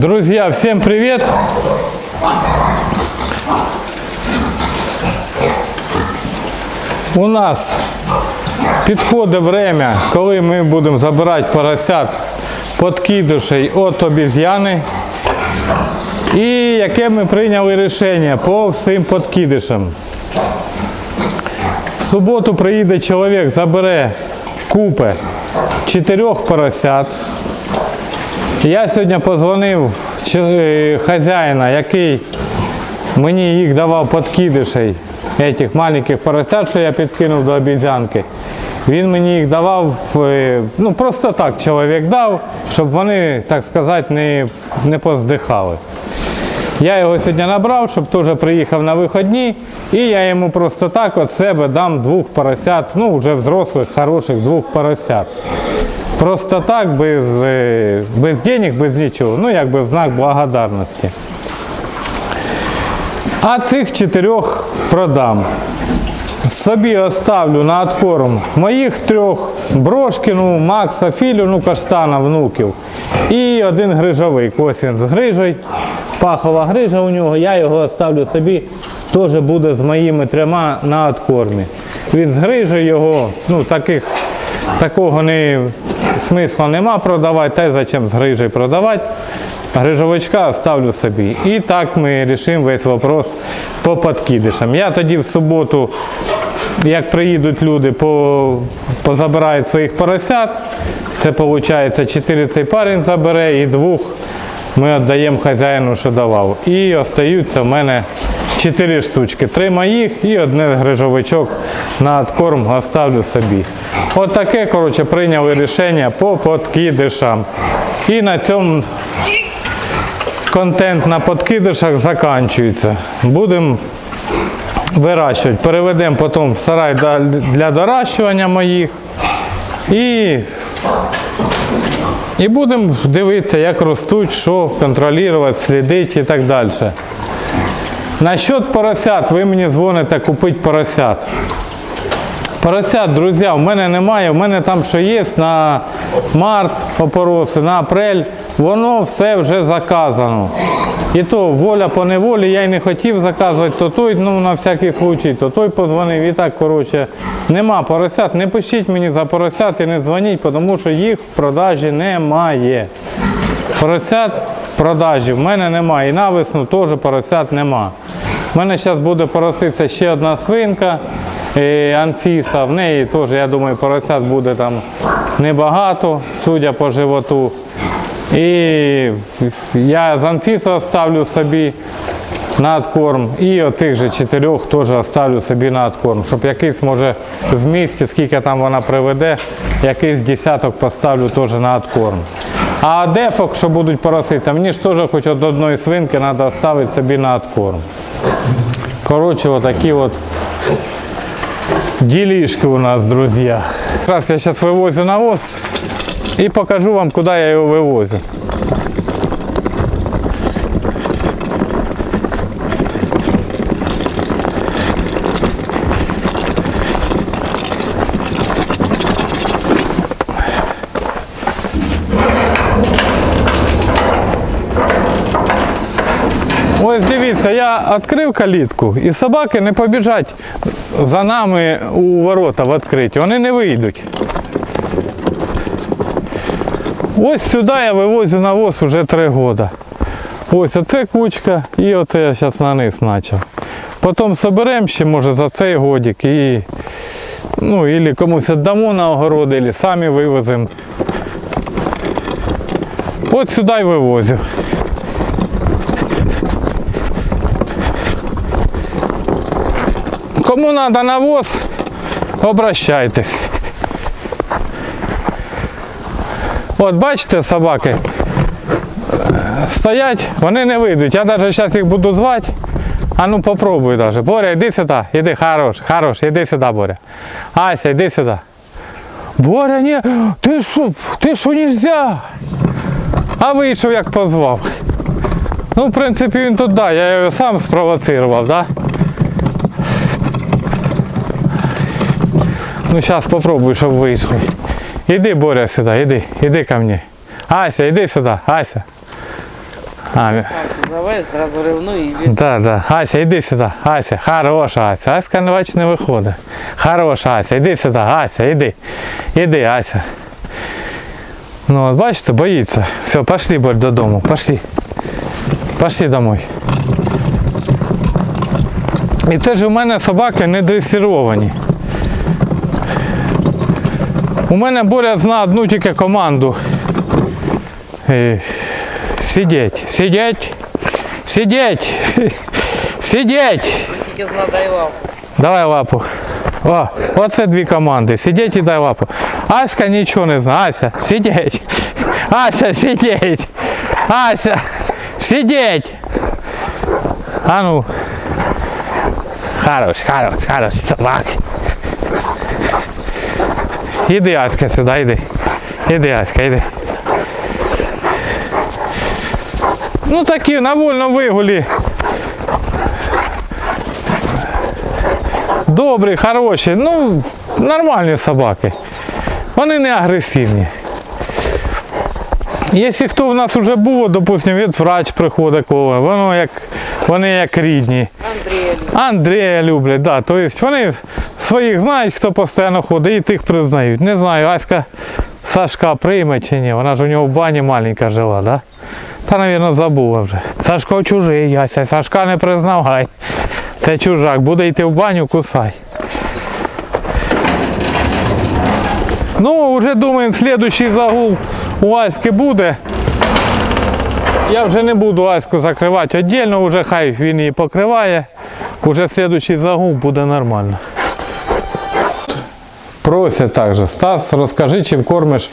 Друзья, всем привет! У нас підходить время, коли ми будемо забирати поросят подкидушей від обіз'яни. І яке ми прийняли рішення по всім подкидишам. В суботу приїде чоловік, забере купи чотирьох поросят. Я сьогодні позвонив е, хазяїна, який мені їх давав подкидишей, этих маленьких поросят, що я підкинув до обізянки. Він мені їх давав, е, ну просто так чоловік дав, щоб вони, так сказати, не, не поздихали. Я його сьогодні набрав, щоб теж приїхав на виходні, і я йому просто так від себе дам двох поросят, ну вже взрослих, хороших двох поросят. Просто так, без, е, без денег, без нічого. Ну, якби в знак благодарності. А цих чотирьох продам. Собі оставлю на откорм моїх трьох, Брошкіну, Макса, Філю, ну каштана, внуків. І один грижовий, косін з грижей. Пахова грижа у нього, я його оставлю собі, теж буде з моїми трьома на откормі. Він з грижею його, ну таких, такого не, смисла нема продавати, та й зачем з грижею продавати. Грижовичка оставлю собі. І так ми вирішимо весь вопрос по подкидишам. Я тоді в суботу, як приїдуть люди, по, позабирають своїх поросят. Це виходить 4 цей парень забере і двох ми віддаємо хазяїну, що давав. І остаються в мене 4 штучки. Три моїх і одне грижовичок на откорм оставлю собі. От таке, коротше, прийняли рішення по подкидишам. І на цьому контент на подкидишах закінчується. Будемо вирощувати. Переведемо потім в сарай для доращування моїх. І, і будемо дивитися, як ростуть, що контролювати, слідити і так далі. Насчет поросят, ви мені дзвоните купити поросят. Поросят, друзі, у мене немає. У мене там що є на март опороси, на апрель, воно все вже заказано. І то воля по неволі, я й не хотів заказувати, то той, ну на всякий случай, то той позвонив і так, коротше, нема поросят. Не пишіть мені за поросят і не дзвоніть, тому що їх в продажі немає. Поросят в продажі в мене немає. І на весну теж поросят нема. У мене зараз буде пороситися ще одна свинка, е, Анфіса. В неї теж, я думаю, поросят буде там небагато, судя по животу. І я з Анфіса оставлю собі на откорм. І оцих же чотирьох теж оставлю собі на откорм. Щоб якийсь, може, в місті, скільки там вона приведе, якийсь десяток поставлю теж на откорм. А дефок, що будуть пороситися, мені ж теж хоч від одної свинки треба оставити собі на откорм. Коротше, отакі от ділішки у нас, друзі. Раз я зараз вивозю навоз і покажу вам, куди я його вивозю. Ось дивіться, я відкрив калітку і собаки не побіжать за нами у ворота в відкриті. Вони не вийдуть. Ось сюди я вивозю навоз вже три роки. Ось оце кучка і оце я зараз на низ почав. Потім соберемо ще, може, за цей годик і ну, ілі комусь віддамо на огород, або самі вивеземо. От сюди вивозю. Кому треба навоз, обращайтесь. От бачите, собаки стоять, вони не вийдуть. Я навіть зараз їх буду звати. А ну попробуй даже. Боря, іди сюди, іди, хорош, хорош, іди сюди, Боря. Ася, іди сюди. Боря, ні, ти що, ти що нельзя? А вийшов, як позвав. Ну, в принципі, він тут, да, я його сам спровоцирував, да? Ну, зараз попробуй, щоб вийшли. Іди, Боря, сюди, іди, іди ко мені. Ася, іди сюди, Ася. А, Так, завез, зразу ревну і да, да. Ася, іди сюди. Ася, хороша Ася. Аська не не виходить. Хороша Ася, іди сюди, Ася, іди. Іди, Ася. Ну, от бачите, боїться. Все, пошли Борь, додому. Пошли. Пошли домой. І це ж у мене собаки не дресировані. У мене Боря знає одну тільки команду. Е, Сидеть, сидеть, сидеть, сидеть. тільки знадаював. Давай лапу. О, оце дві команди. Сидіть і дай лапу. Аська нічого не знає. Ася, сидіть. Ася, сидіть. Ася, сидіть. А ну. Хорош, хорош, хорош, собак. Іди, Аська, сюди, іди. Іди, Аська, іди. Ну такі на вольному вигулі. Добрі, хороші, ну, нормальні собаки. Вони не агресивні. Якщо хто в нас вже був, допустимо, від врач приходить воно як, вони як рідні. Андрія люблять, да. Тобто вони своїх знають, хто постійно ходить, і тих признають. Не знаю, Аська Сашка прийме чи ні. Вона ж у нього в бані маленька жила, да? Та, мабуть, забула вже. Сашко чужий, Ася, Сашка не признавай. Це чужак, буде йти в баню, кусай. Ну, вже думаємо, слідуючий загул у Аськи буде. Я вже не буду Аську закривати віддільно, вже хай він її покриває. Уже слідуючий загул буде нормально. Просять також, Стас, розкажи, чим кормиш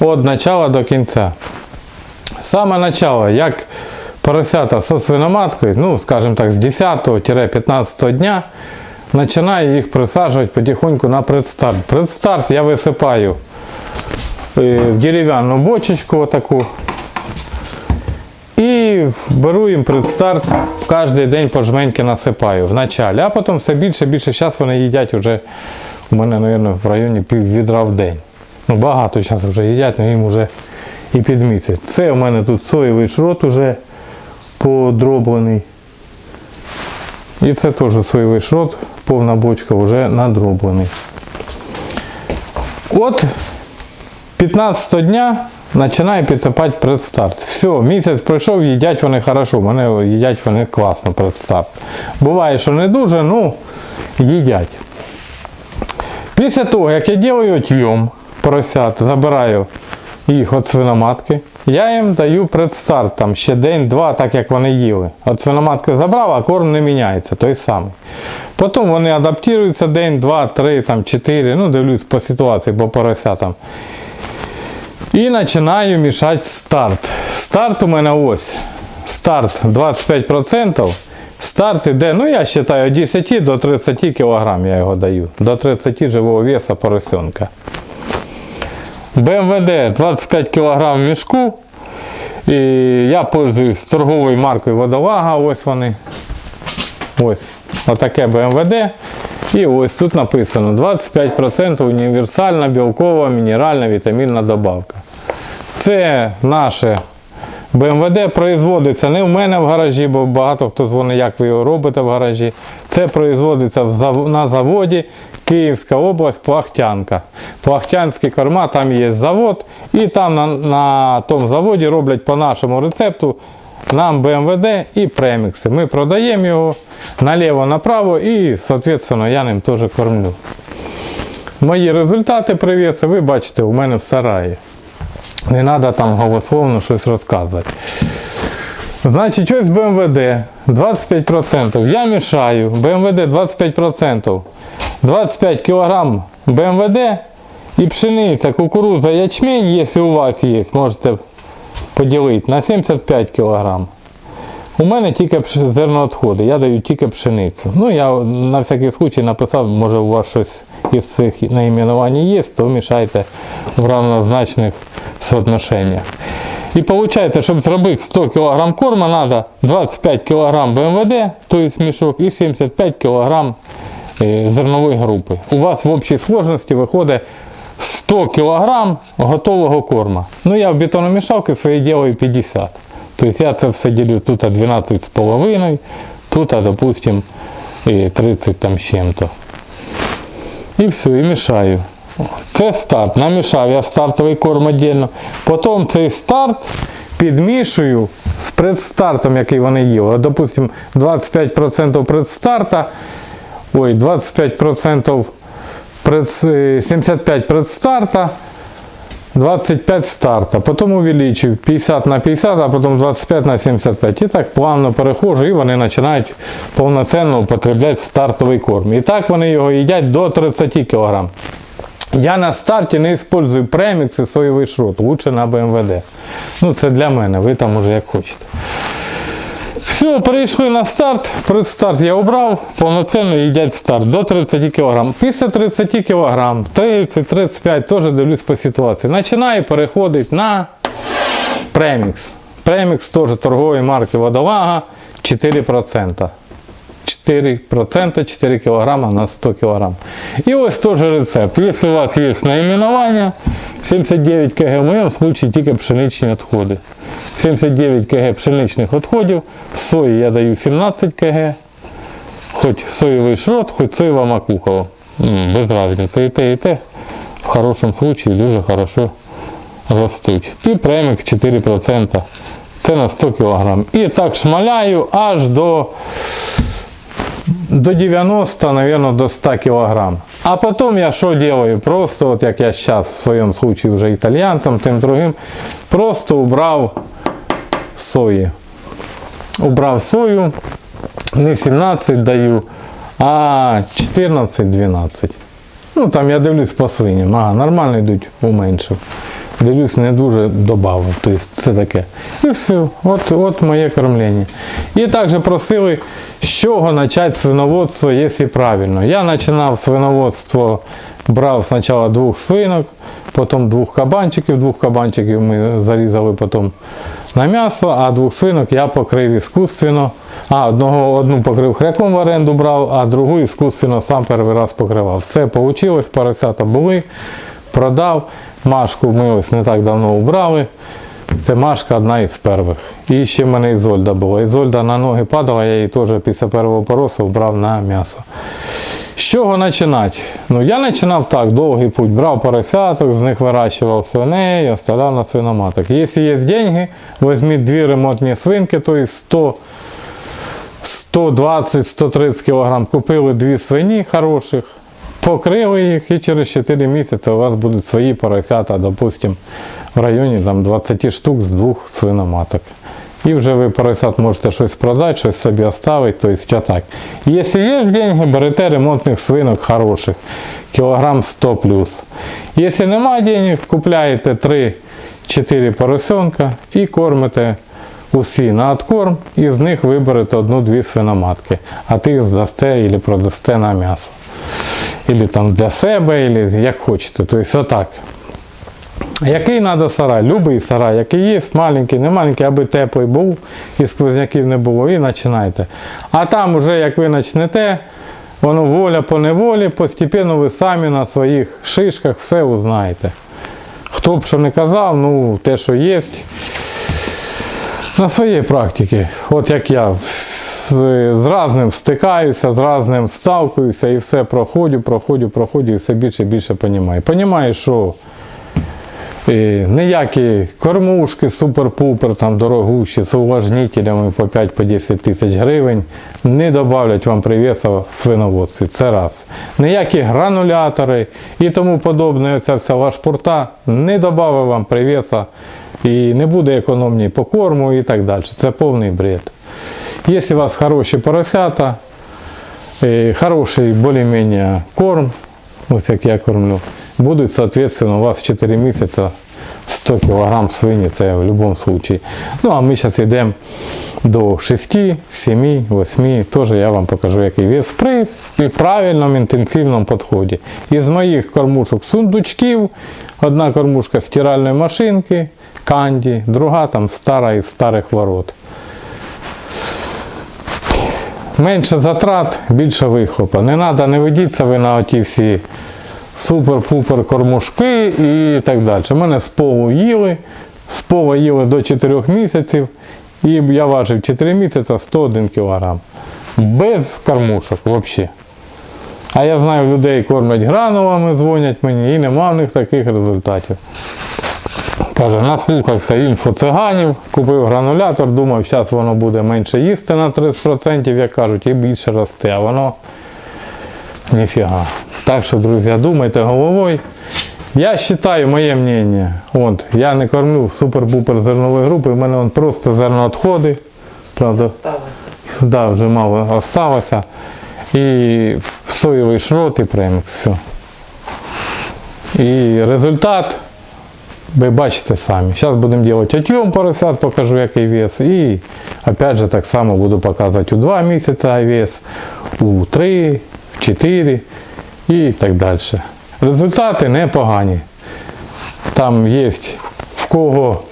від початку до кінця. Саме начало, як поросята зі свиноматкою, ну, скажімо так, з 10-15 дня, починаю їх присаджувати потихоньку на предстарт. Предстарт я висипаю е, в дерев'яну бочечку отаку. І беру їм предстарт, кожен день по жменьки насипаю в началі, а потім все більше більше. Зараз вони їдять вже, у мене, мабуть, в районі пів відра в день. Ну, багато зараз вже їдять, але їм вже і під місяць. Це у мене тут соєвий шрот уже подроблений. І це теж соєвий шрот, повна бочка вже надроблений. От 15 дня починаю підсипати предстарт. Все, місяць пройшов, їдять вони хорошо, мене їдять вони класно предстарт. Буває, що не дуже, ну їдять. Після того, як я роблю отйом поросят, забираю їх від свиноматки, я їм даю предстарт там ще день-два, так як вони їли. От свиноматки забрав, а корм не міняється, той самий. Потім вони адаптуються день, два, три, там, чотири, ну дивлюсь по ситуації, по поросятам. І починаю мішати старт. Старт у мене ось. Старт 25%. Старт іде, ну я вважаю, від 10 до 30 кг я його даю. До 30 живого веса поросенка. БМВД 25 кг в мішку. І я пользуюсь торговою маркою водолага. Ось вони. Ось. Отаке БМВД. І ось тут написано 25% універсальна білкова мінеральна вітамінна добавка. Це наше БМВД производиться не в мене в гаражі, бо багато хто дзвонить, як ви його робите в гаражі. Це производиться на заводі Київська область, Плахтянка. Плахтянські корма, там є завод, і там на, на тому заводі роблять по нашому рецепту нам БМВД і премікси. Ми продаємо його наліво-направо і, соответственно, я ним теж кормлю. Мої результати привіси ви бачите у мене в сараї. Не треба там голословно щось розказувати. Значить, ось БМВД 25%. Я мішаю. БМВД 25%. 25 кг БМВД і пшениця, кукуруза, ячмень, якщо у вас є, можете поділити на 75 кг. У мене тільки зерноотходи, я даю тільки пшеницю. Ну, я на всякий случай написав, може у вас щось із цих найменувань є, то мішайте в равнозначних соотношеннях. І виходить, щоб зробити 100 кг корма, треба 25 кг БМВД, тобто мішок, і 75 кг е, зернової групи. У вас в общій сложності виходить 100 кг готового корма. Ну я в бетономішалки свої ділаю 50. Тобто я це все ділю тут 12,5, тут, допустим, 30 там з чим-то. І все, і мішаю. Це старт. Намішав я стартовий корм віддільно. Потім цей старт підмішую з предстартом, який вони їли. От, допустим, 25% предстарта, ой, 25% пред, е, 75 предстарта, 25 старта, потім увеличив 50 на 50, а потім 25 на 75. І так плавно переходжу, і вони починають повноцінно употребляти стартовий корм. І так вони його їдять до 30 кг. Я на старті не використовую премікс і соєвий шрот, лучше на БМВД. Ну це для мене, ви там уже як хочете. Все, перейшли на старт. Предстарт я обрав, повноцінно їдять старт до 30 кг. Після 30 кг, 30-35 теж дивлюсь по ситуації. Починаю переходити на премікс. Премікс теж торгової марки Водолага 4%. 4%, 4 кг на 100 кг. І ось теж рецепт. Якщо у вас є наименування, 79 кг, в моєму случае тільки пшеничні відходи. 79 кг пшеничних відходів, сої я даю 17 кг, хоч соєвий шрот, хоч соєва макухова. Без різниці. І те, і те в хорошому случае дуже хорошо ростуть. І премікс 4%. Це на 100 кг. І так шмаляю аж до до 90, наверное, до 100 килограмм. А потом я что делаю? Просто, вот як я сейчас в своем случае уже итальянцам, тем другим, просто убрал сої. Убрав сою, не 17 даю, а 14-12. Ну там я дивлюсь по свиням, ага, нормально йдуть, уменшив. Дивлюсь, не дуже додав. Тобто це таке. І все. От, от моє кормлення. І також просили, з чого почати свиноводство, якщо правильно. Я починав свиноводство, брав спочатку двох свинок, потім двох кабанчиків, двох кабанчиків ми зарізали потім на м'ясо, а двох свинок я покрив іскусственно. А, одного, одну покрив хряком в оренду брав, а другу іскусственно сам перший раз покривав. Все вийшло, поросята були, продав. Машку ми ось не так давно убрали. Це Машка одна із перших. І ще в мене Ізольда була. Ізольда на ноги падала, я її теж після першого поросу брав на м'ясо. З чого починати? Ну, я починав так, довгий путь. Брав поросяток, з них вирощував свиней, оставляв на свиноматок. Якщо є гроші, візьміть дві ремонтні свинки, тобто 100 120-130 кг купили дві свині хороших, покрили їх і через 4 місяці у вас будуть свої поросята, допустим, в районі там, 20 штук з двох свиноматок. І вже ви поросят можете щось продати, щось собі оставити, тобто так. Якщо є деньги, берете ремонтних свинок хороших, кілограм 100 плюс. Якщо немає денег, купляєте 3-4 поросенка і кормите усі на откорм, і з них виберете одну-дві свиноматки, а тих здасте або продасте на м'ясо. Або там для себе, або як хочете. Тобто отак. Який треба сарай? Любий сарай, який є, маленький, не маленький, аби теплий був і сквозняків не було, і починайте. А там уже як ви почнете, воно воля по неволі, постепенно ви самі на своїх шишках все узнаєте. Хто б що не казав, ну те, що є, на своїй практиці, от як я з, з разним стикаюся, з разним сталкуюся і все проходжу, проходжу, проходжу і все більше і більше розумію. Понімаю, що і ніякі кормушки, супер-пупер, там дорогущі, з увлажнителями по 5-10 тисяч гривень не додавлять вам привеса в свиноводстві. Це раз. Ніякі гранулятори і тому подобне, оця вся вашпурта не додавить вам привеса і не буде економії по корму і так далі. Це повний бред. Якщо у вас хороші поросята, е, хороший більш-менш корм, ось як я кормлю, будуть, соответственно, у вас в 4 місяці 100 кг свині, це в будь-якому випадку. Ну, а ми зараз йдемо до 6, 7, 8, теж я вам покажу, який вес при правильному інтенсивному підході. Із моїх кормушок сундучків, одна кормушка стиральної машинки, канді, друга там стара із старих ворот. Менше затрат, більше вихлопа. Не треба, не ведіться ви на оті всі супер-пупер кормушки і так далі. У мене з полу їли, з пола їли до 4 місяців І я важив 4 місяці 101 кг. Без кормушок взагалі. А я знаю, людей кормлять гранулами, дзвонять мені, і нема в них таких результатів. Каже, наслухався інфоциганів, купив гранулятор, думав, зараз воно буде менше їсти на 30%, як кажуть, і більше росте, а воно ніфіга. Так що, друзі, думайте головою. Я вважаю, моє мнение, от, я не кормлю супер-пупер зернової групи, в мене он просто зерноотходи. Правда, Сталося. да, вже мало осталося. І соєвий шрот і премікс. Все. І результат ви бачите самі. Зараз будемо робити отйом поросят, покажу який вес. І опять же так само буду показувати у 2 місяці вес, у 3, в 4 і так далі. Результати непогані. Там є в кого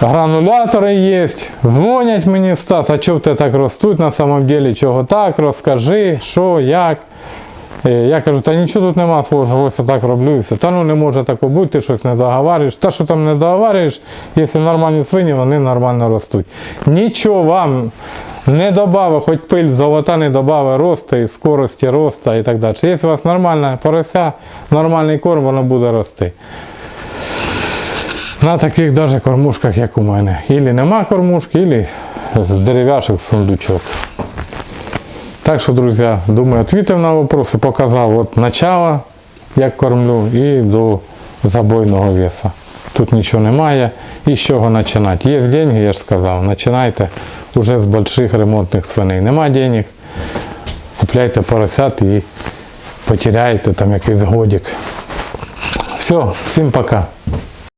гранулятори є, дзвонять мені, Стас, а чого тебе так ростуть на самом деле, чого так, розкажи, що, як. Е, Я кажу, та нічого тут нема свого, ось так роблю і все. Та ну не може такого бути, ти щось не договарюєш. Та що там не договарюєш, якщо нормальні свині, вони нормально ростуть. Нічого вам не додавав, хоч пиль золота не додавав росту і скорості росту і так далі. Якщо у вас нормальна порося, нормальний корм, воно буде рости. На таких даже кормушках, як у мене. Ілі нема кормушки, ілі з дерев'яшок сундучок. Так що, друзі, думаю, відповів на вопроси, показав от начало, як кормлю, і до забойного веса. Тут нічого немає. І з чого починати? Є деньги, я ж сказав, починайте вже з больших ремонтних свиней. Нема денег, купляйте поросят і потеряєте там якийсь годик. Все, всім пока.